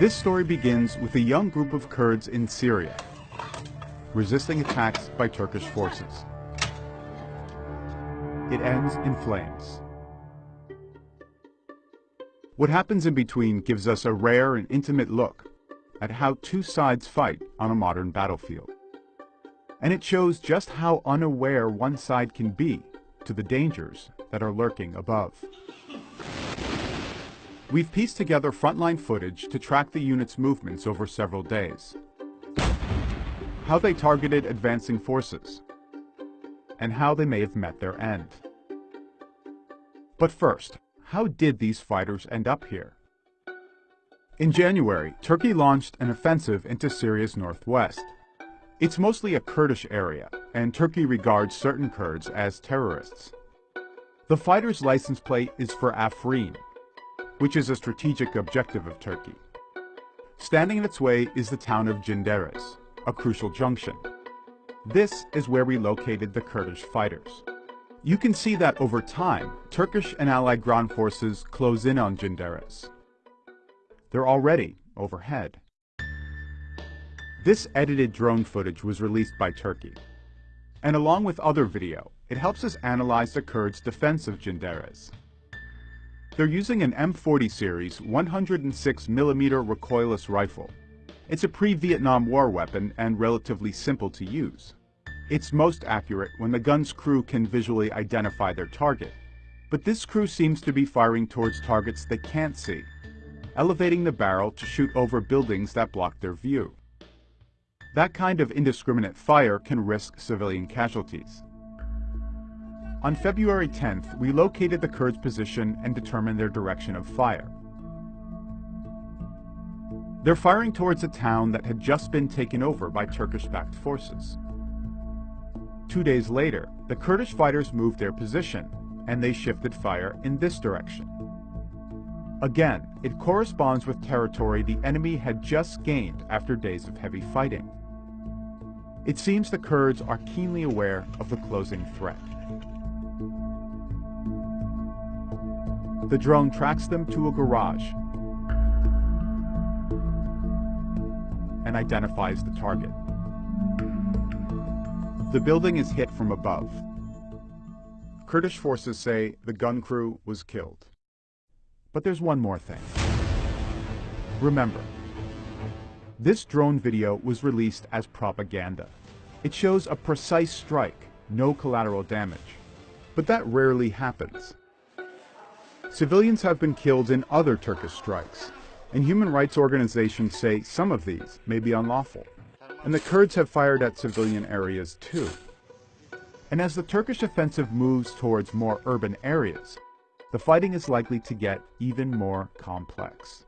This story begins with a young group of Kurds in Syria, resisting attacks by Turkish forces. It ends in flames. What happens in between gives us a rare and intimate look at how two sides fight on a modern battlefield. And it shows just how unaware one side can be to the dangers that are lurking above. We've pieced together frontline footage to track the unit's movements over several days. How they targeted advancing forces, and how they may have met their end. But first, how did these fighters end up here? In January, Turkey launched an offensive into Syria's northwest. It's mostly a Kurdish area, and Turkey regards certain Kurds as terrorists. The fighter's license plate is for Afrin, which is a strategic objective of Turkey. Standing in its way is the town of Cinderes, a crucial junction. This is where we located the Kurdish fighters. You can see that over time, Turkish and Allied ground forces close in on Cinderes. They're already overhead. This edited drone footage was released by Turkey. And along with other video, it helps us analyze the Kurds' defense of Cinderes. They're using an M40 series 106mm recoilless rifle. It's a pre-Vietnam War weapon and relatively simple to use. It's most accurate when the gun's crew can visually identify their target. But this crew seems to be firing towards targets they can't see, elevating the barrel to shoot over buildings that block their view. That kind of indiscriminate fire can risk civilian casualties. On February 10th, we located the Kurds' position and determined their direction of fire. They're firing towards a town that had just been taken over by Turkish-backed forces. Two days later, the Kurdish fighters moved their position, and they shifted fire in this direction. Again, it corresponds with territory the enemy had just gained after days of heavy fighting. It seems the Kurds are keenly aware of the closing threat. The drone tracks them to a garage and identifies the target. The building is hit from above. Kurdish forces say the gun crew was killed. But there's one more thing. Remember, this drone video was released as propaganda. It shows a precise strike, no collateral damage. But that rarely happens. Civilians have been killed in other Turkish strikes, and human rights organizations say some of these may be unlawful. And the Kurds have fired at civilian areas too. And as the Turkish offensive moves towards more urban areas, the fighting is likely to get even more complex.